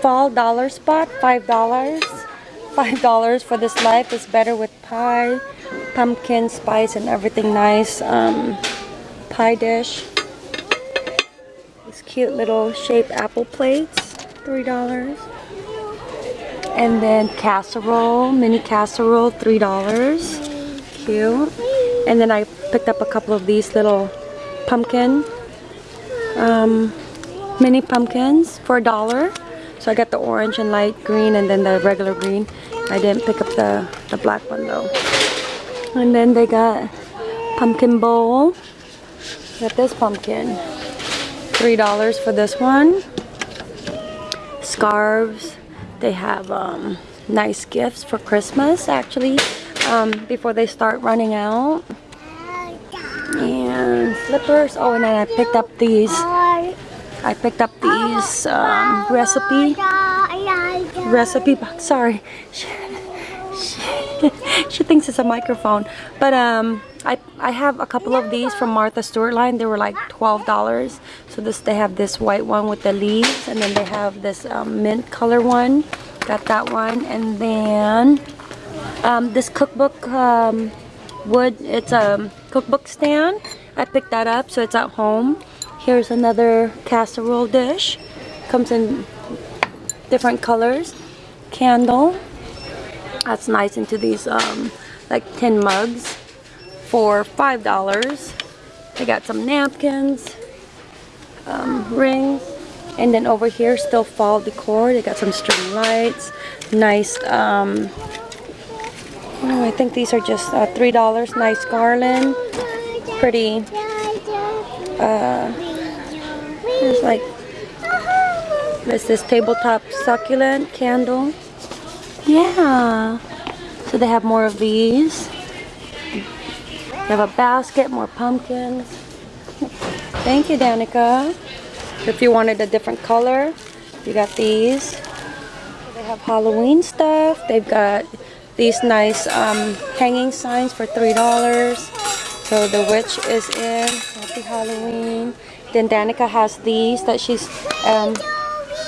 Fall dollar spot, five dollars. Five dollars for this life is better with pie, pumpkin spice, and everything nice. Um, pie dish. These cute little shaped apple plates, three dollars. And then casserole, mini casserole, three dollars. Cute. And then I picked up a couple of these little pumpkin, um, mini pumpkins for a dollar. So I got the orange and light green and then the regular green. I didn't pick up the, the black one though. And then they got pumpkin bowl. Got this pumpkin. $3 for this one. Scarves. They have um, nice gifts for Christmas actually um, before they start running out. And slippers. Oh, and then I picked up these I picked up these um, recipe recipe box. Sorry, she, she, she, thinks it's a microphone. But um, I I have a couple of these from Martha Stewart line. They were like twelve dollars. So this they have this white one with the leaves, and then they have this um, mint color one. Got that one, and then um, this cookbook um, wood. It's a cookbook stand. I picked that up, so it's at home. Here's another casserole dish. Comes in different colors. Candle. That's nice into these um, like tin mugs for $5. They got some napkins, um, rings, and then over here still fall decor. They got some string lights, nice, um, oh, I think these are just uh, $3. Nice garland, pretty uh, there's like, there's this tabletop succulent candle. Yeah. So they have more of these. They have a basket, more pumpkins. Thank you, Danica. If you wanted a different color, you got these. They have Halloween stuff. They've got these nice um, hanging signs for $3. So the witch is in. Happy Halloween. Then Danica has these that she's, um,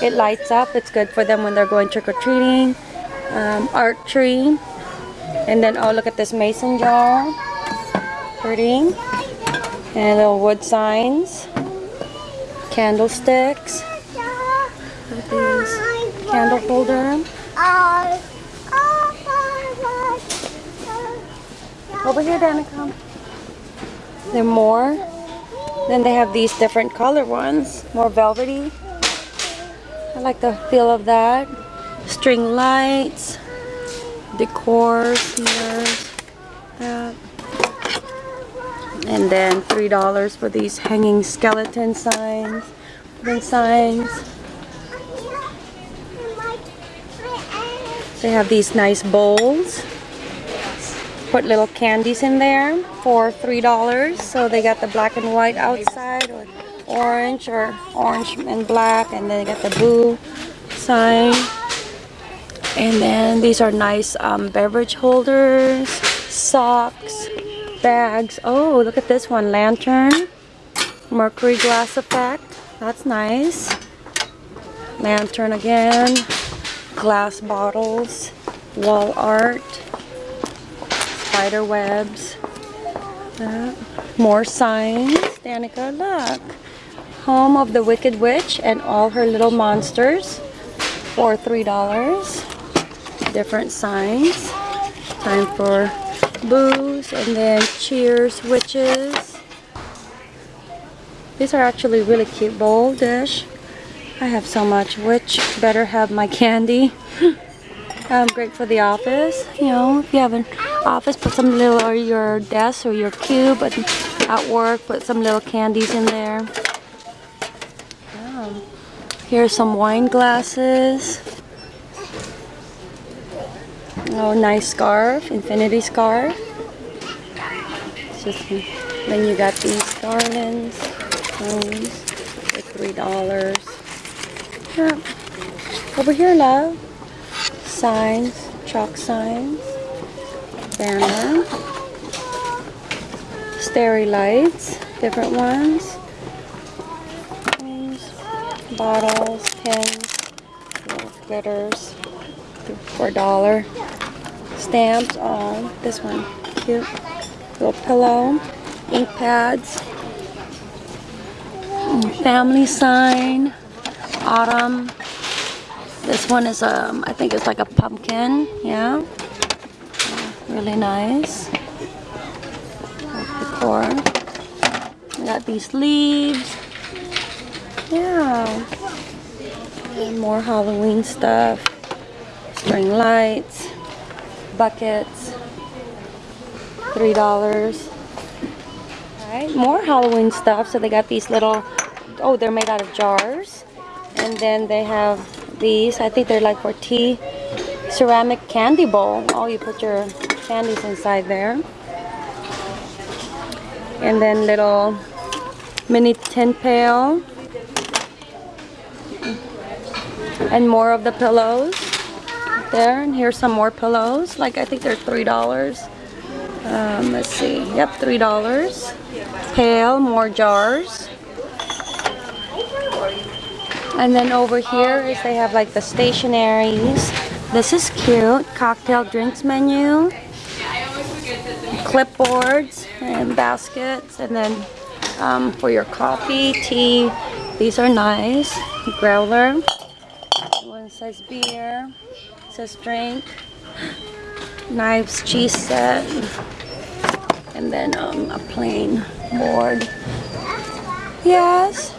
it lights up. It's good for them when they're going trick-or-treating. Um, art tree. And then, oh, look at this mason jar. Pretty. And little wood signs. Candlesticks. These candle holder. Over here, Danica. There more. Then they have these different color ones, more velvety. I like the feel of that. String lights, decor here. That. And then $3 for these hanging skeleton signs. Then signs. They have these nice bowls put little candies in there for three dollars so they got the black and white outside or orange or orange and black and then they got the blue sign. And then these are nice um, beverage holders socks bags. Oh look at this one lantern mercury glass effect. That's nice. Lantern again glass bottles wall art spider webs. More signs. Danica, look. Home of the Wicked Witch and all her little monsters for $3. Different signs. Time for booze and then cheers witches. These are actually really cute bowl dish. I have so much. Witch better have my candy. um, great for the office. You know, if you have an office, put some little, or your desk or your cube, and at work, put some little candies in there. Um, here's some wine glasses. Oh, nice scarf, infinity scarf. Just, then you got these garlands, for three dollars. Yeah. Over here, love. Signs, chalk signs banner. Starry lights, different ones. Bottles, pens, glitters for a dollar. Stamps. Oh, this one. Cute. Little pillow. Ink pads. Family sign. Autumn. This one is um I think it's like a pumpkin. Yeah. Really nice. Decor. We got these leaves. Yeah. And more Halloween stuff. String lights. Buckets. Three dollars. Alright, more Halloween stuff. So they got these little oh they're made out of jars. And then they have these. I think they're like for tea. Ceramic candy bowl. Oh you put your candies inside there. And then little mini tin pail. And more of the pillows there. And here's some more pillows. Like I think they're three dollars. Um, let's see. Yep, three dollars. Pail, more jars. And then over here is they have like the stationaries. This is cute. Cocktail drinks menu. Clipboards and baskets. And then um, for your coffee, tea. These are nice. Growler. One says beer. Says drink. Knives, cheese set. And then um, a plain board. Yes.